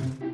Mm-hmm.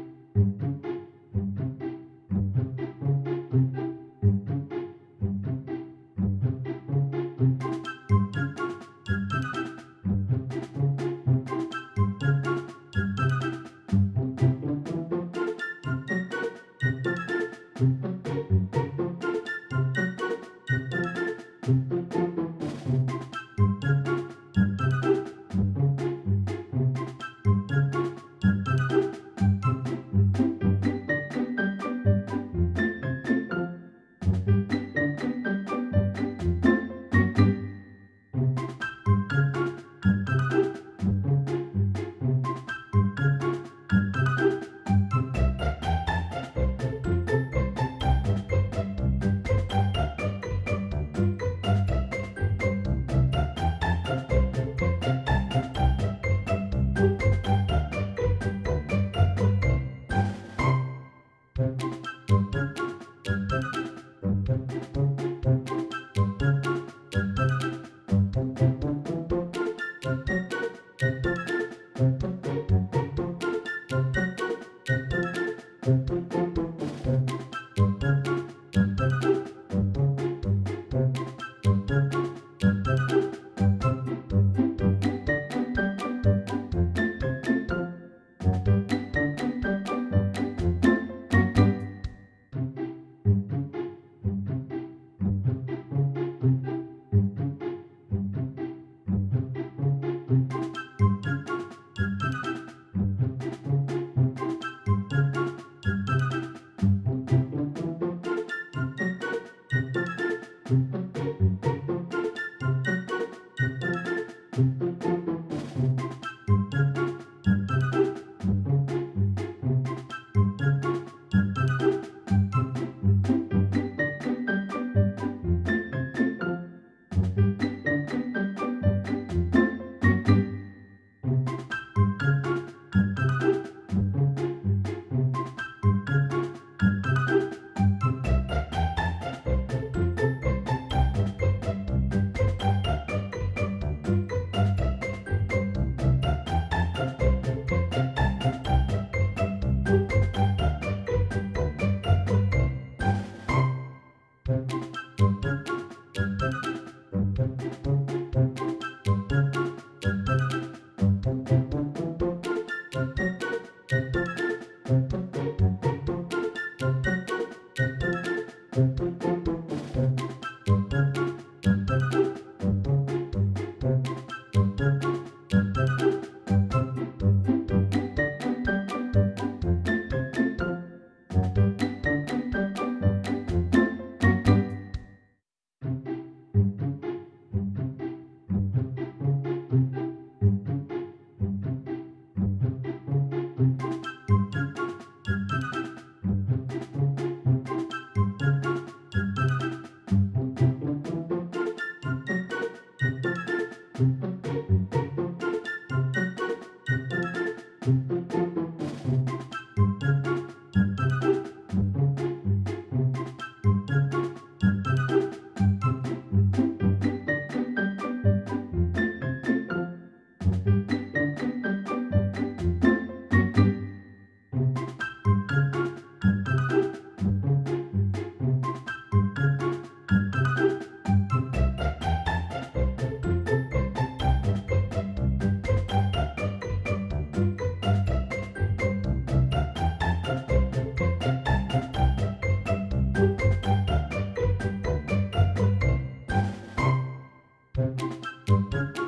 Música